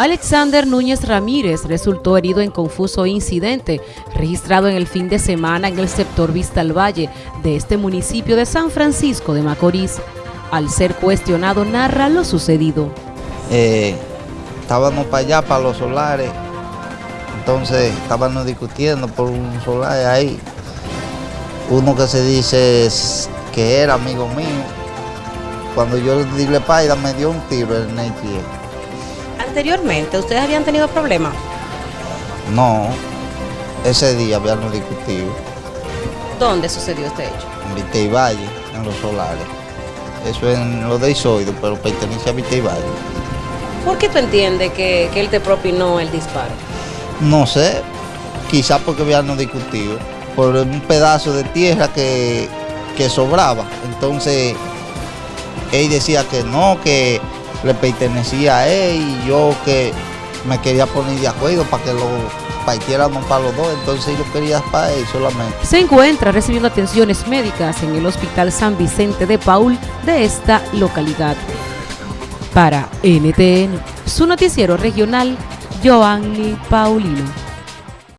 Alexander Núñez Ramírez resultó herido en confuso incidente registrado en el fin de semana en el sector Vista al Valle de este municipio de San Francisco de Macorís. Al ser cuestionado, narra lo sucedido. Eh, estábamos para allá, para los solares, entonces estábamos discutiendo por un solar ahí. Uno que se dice que era amigo mío, cuando yo le paida me dio un tiro en el pie. Anteriormente, ¿ustedes habían tenido problemas? No, ese día habíamos discutido. ¿Dónde sucedió este hecho? En Vite y Valle, en los solares. Eso es en lo de Isoido, pero pertenece a Vite y Valle. ¿Por qué tú entiendes que, que él te propinó el disparo? No sé, quizás porque habíamos discutido por un pedazo de tierra que, que sobraba. Entonces, él decía que no, que le pertenecía a él y yo que me quería poner de acuerdo para que lo partiéramos para los dos, entonces yo quería para él solamente. Se encuentra recibiendo atenciones médicas en el Hospital San Vicente de Paul de esta localidad. Para NTN, su noticiero regional, Joanny Paulino.